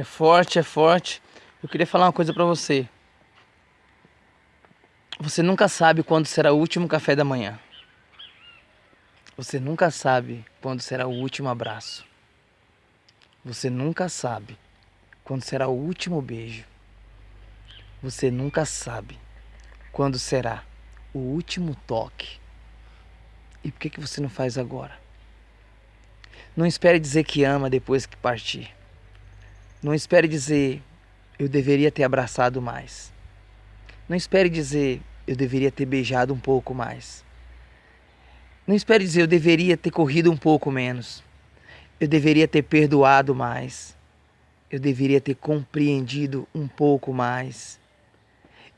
É forte, é forte. Eu queria falar uma coisa pra você. Você nunca sabe quando será o último café da manhã. Você nunca sabe quando será o último abraço. Você nunca sabe quando será o último beijo. Você nunca sabe quando será o último toque. E por que, que você não faz agora? Não espere dizer que ama depois que partir. Não espere dizer eu deveria ter abraçado mais. Não espere dizer eu deveria ter beijado um pouco mais. Não espere dizer eu deveria ter corrido um pouco menos. Eu deveria ter perdoado mais. Eu deveria ter compreendido um pouco mais.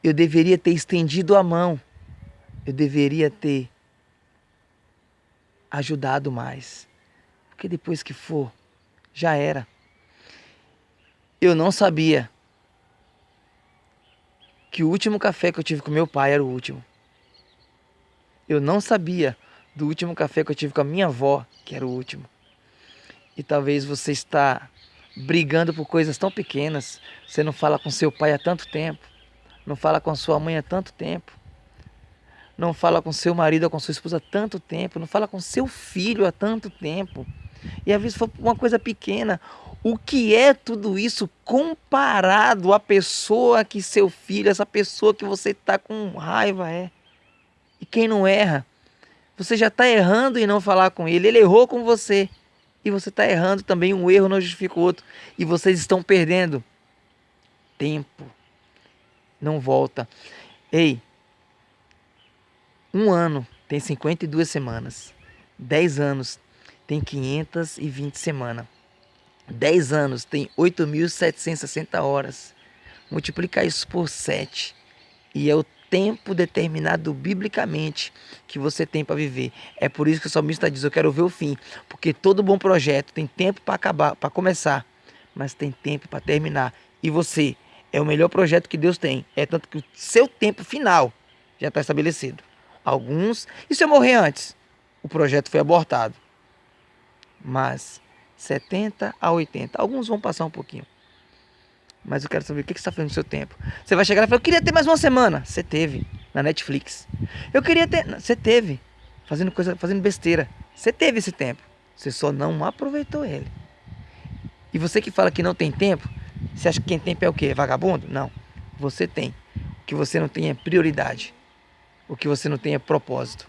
Eu deveria ter estendido a mão. Eu deveria ter ajudado mais. Porque depois que for, já era. Eu não sabia que o último café que eu tive com meu pai era o último. Eu não sabia do último café que eu tive com a minha avó, que era o último. E talvez você está brigando por coisas tão pequenas. Você não fala com seu pai há tanto tempo não fala com sua mãe há tanto tempo, não fala com seu marido ou com sua esposa há tanto tempo, não fala com seu filho há tanto tempo. E às vezes foi uma coisa pequena. O que é tudo isso comparado à pessoa que seu filho, essa pessoa que você está com raiva é? E quem não erra, você já está errando em não falar com ele. Ele errou com você. E você está errando também. Um erro não justifica o outro. E vocês estão perdendo tempo não volta. Ei, um ano tem 52 semanas. 10 anos tem 520 semanas. 10 anos tem 8.760 horas. Multiplicar isso por 7. E é o tempo determinado biblicamente que você tem para viver. É por isso que o salmista diz: Eu quero ver o fim. Porque todo bom projeto tem tempo para acabar, para começar, mas tem tempo para terminar. E você é o melhor projeto que Deus tem. É tanto que o seu tempo final já está estabelecido. Alguns, e se eu morrer antes? O projeto foi abortado. Mas 70 a 80. Alguns vão passar um pouquinho. Mas eu quero saber o que você está fazendo no seu tempo. Você vai chegar e falar, eu queria ter mais uma semana. Você teve na Netflix. Eu queria ter. Você teve. Fazendo coisa, fazendo besteira. Você teve esse tempo. Você só não aproveitou ele. E você que fala que não tem tempo, você acha que quem tem pé é o quê? Vagabundo? Não. Você tem. O que você não tem é prioridade. O que você não tem é propósito.